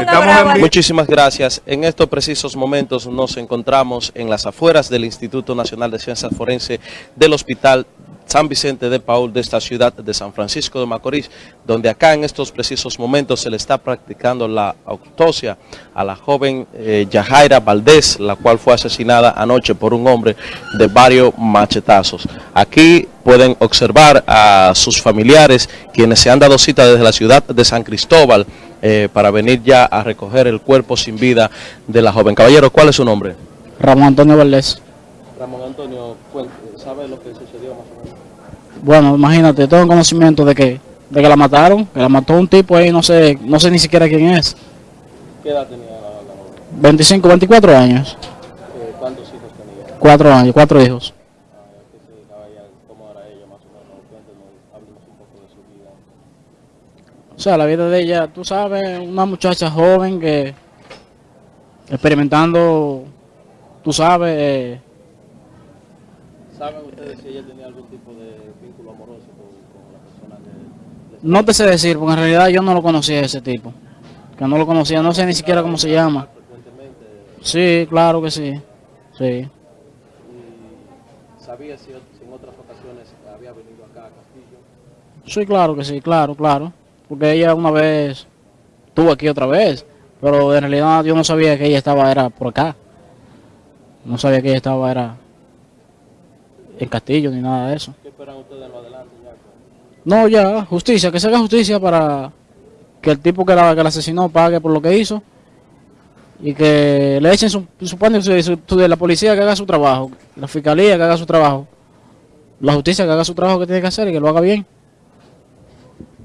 Estamos en- Muchísimas gracias. En estos precisos momentos nos encontramos en las afueras del Instituto Nacional de Ciencias Forenses del Hospital San Vicente de Paul de esta ciudad de San Francisco de Macorís, donde acá en estos precisos momentos se le está practicando la autopsia a la joven eh, Yajaira Valdés, la cual fue asesinada anoche por un hombre de varios machetazos. Aquí pueden observar a sus familiares, quienes se han dado cita desde la ciudad de San Cristóbal, eh, para venir ya a recoger el cuerpo sin vida de la joven. Caballero, ¿cuál es su nombre? Ramón Antonio Valdés. Ramón Antonio, ¿sabe lo que sucedió más o menos? Bueno, imagínate, tengo conocimiento de que, de que la mataron, que la mató un tipo ahí, no sé, no sé ni siquiera quién es. ¿Qué edad tenía la, la joven? 25, 24 años. Eh, ¿Cuántos hijos tenía? Cuatro años, cuatro hijos. Ah, ¿Qué se dedicaba ella? ¿Cómo era ella más o menos? Un poco de su vida. O sea, la vida de ella, tú sabes, una muchacha joven que experimentando, tú sabes, eh, ¿Saben ustedes si ella tenía algún tipo de vínculo amoroso con, con la persona que... le- no te sé decir, porque en realidad yo no lo conocía ese tipo. Que no lo conocía, no sé ni siquiera cómo se llama. Sí, claro que sí. Sí. ¿Y sabía si en otras ocasiones había venido acá a Castillo? Sí, claro que sí, claro, claro. Porque ella una vez estuvo aquí otra vez, pero en realidad yo no sabía que ella estaba era por acá. No sabía que ella estaba era en Castillo ni nada de eso. ¿Qué esperan ustedes en lo adelante ya? No, ya, justicia, que se haga justicia para que el tipo que la, que la asesinó pague por lo que hizo y que le echen su, su su- de la policía que haga su trabajo, la fiscalía que haga su trabajo, la justicia que haga su trabajo que tiene que hacer y que lo haga bien.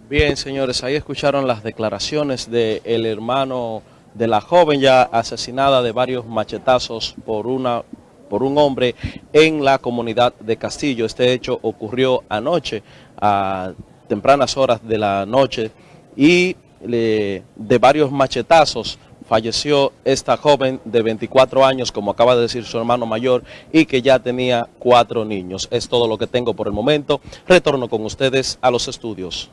Bien, señores, ahí escucharon las declaraciones del hermano de la joven ya asesinada de varios machetazos por una por un hombre en la comunidad de Castillo. Este hecho ocurrió anoche a tempranas horas de la noche y de varios machetazos falleció esta joven de 24 años, como acaba de decir su hermano mayor, y que ya tenía cuatro niños. Es todo lo que tengo por el momento. Retorno con ustedes a los estudios.